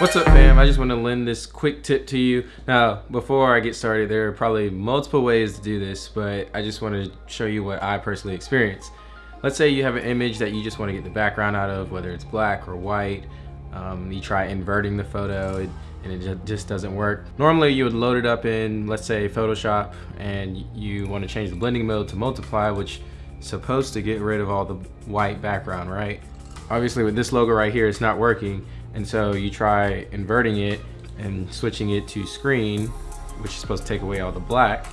What's up fam? I just want to lend this quick tip to you. Now, before I get started, there are probably multiple ways to do this, but I just want to show you what I personally experienced. Let's say you have an image that you just want to get the background out of, whether it's black or white. Um, you try inverting the photo and it just doesn't work. Normally you would load it up in, let's say Photoshop, and you want to change the blending mode to multiply, which is supposed to get rid of all the white background, right? Obviously with this logo right here, it's not working. And so you try inverting it and switching it to screen, which is supposed to take away all the black,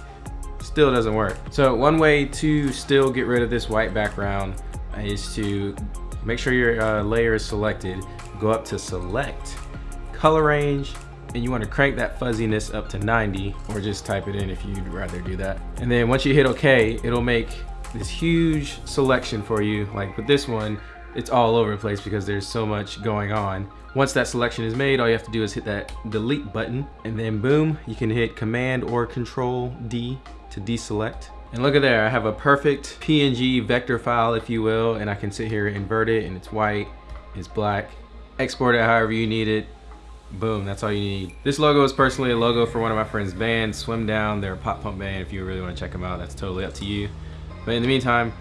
still doesn't work. So one way to still get rid of this white background is to make sure your uh, layer is selected, go up to select, color range, and you want to crank that fuzziness up to 90 or just type it in if you'd rather do that. And then once you hit okay, it'll make this huge selection for you. Like with this one, it's all over the place because there's so much going on. Once that selection is made, all you have to do is hit that delete button and then boom, you can hit command or control D to deselect. And look at there, I have a perfect PNG vector file, if you will, and I can sit here, and invert it, and it's white, it's black, export it however you need it, boom, that's all you need. This logo is personally a logo for one of my friends' bands, Swim Down, they're a pop punk band, if you really want to check them out, that's totally up to you. But in the meantime,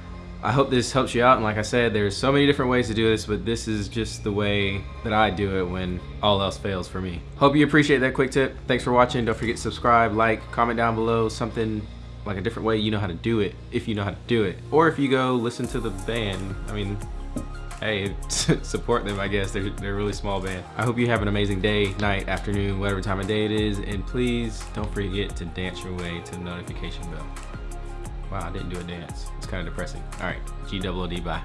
I hope this helps you out and like I said there's so many different ways to do this but this is just the way that I do it when all else fails for me. Hope you appreciate that quick tip. Thanks for watching. Don't forget to subscribe, like, comment down below something like a different way you know how to do it if you know how to do it. Or if you go listen to the band. I mean, hey, support them I guess. They're, they're a really small band. I hope you have an amazing day, night, afternoon, whatever time of day it is. And please don't forget to dance your way to the notification bell. Wow, I didn't do a dance. It's kind of depressing. All right, G-double-O-D, bye.